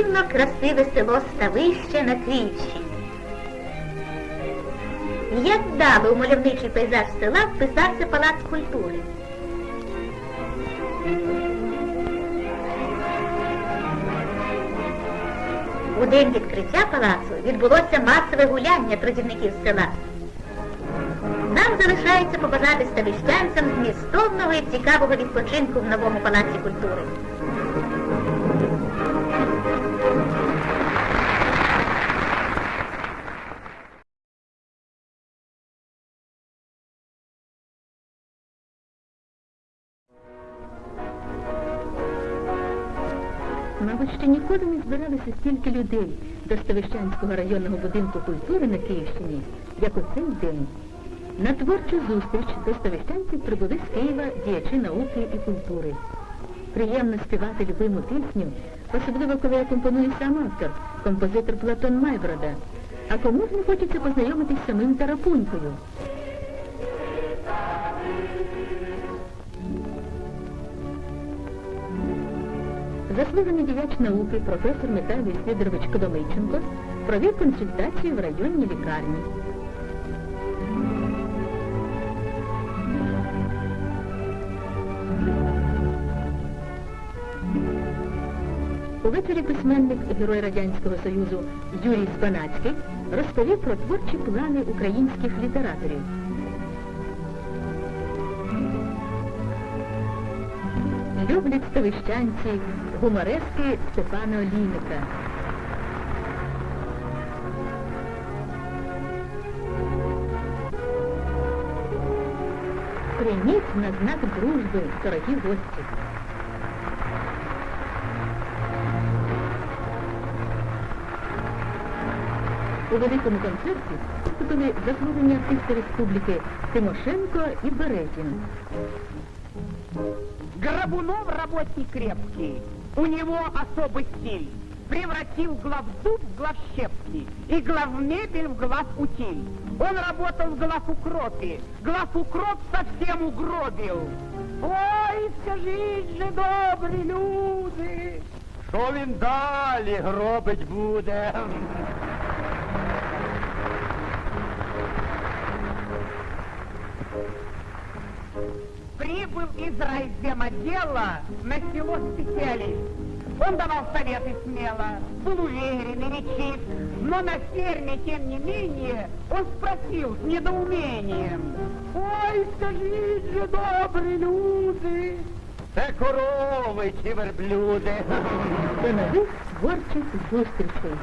неймовірно красиве село Ставище на Київщині. Як вдало у мальовничий пейзаж села вписався палац культури. У день відкриття палацу відбулося масове гуляння трудівників села. Нам залишається побажати ставищанцям змістовного і цікавого відпочинку в новому палаці культури. Мабуть, ще ніколи не збиралося стільки людей до Ставищанського районного будинку культури на Київщині, як у цей день. На творчу зустріч до ставищанців прибули з Києва діячі науки і культури. Приємно співати любиму пісню, особливо коли акомпонує сам автор, композитор Платон Майброда. А кому ж не хочеться познайомитись з самим Тарапунькою? Заслужений діяч науки професор Михайло Сидорович Коломийченко провів консультацію в районній лікарні. Увечері письменник, герой Радянського Союзу Юрій Спанацький розповів про творчі плани українських літераторів. Люблять ставищанці гуморески Степана Олійника. Прийміть на знак дружби, дорогі гості. У великому концерті виступили заслужені артисти республіки Тимошенко і Березін. Горбунов работник крепкий, у него особый стиль. Превратил главзуб в главщепки и главмебель в главутиль. Он работал в главукропе, главукроп совсем угробил. Ой, скажіть же, добрі люди, Що він далі гробить буде? Прибыл из райземотдела на село специалист. Он давал советы смело, был уверен и речив, но на ферме, тем не менее, он спросил с недоумением. Ой, скажите добрые люди, Це корови чи верблюди. До нових творчих зустрічей.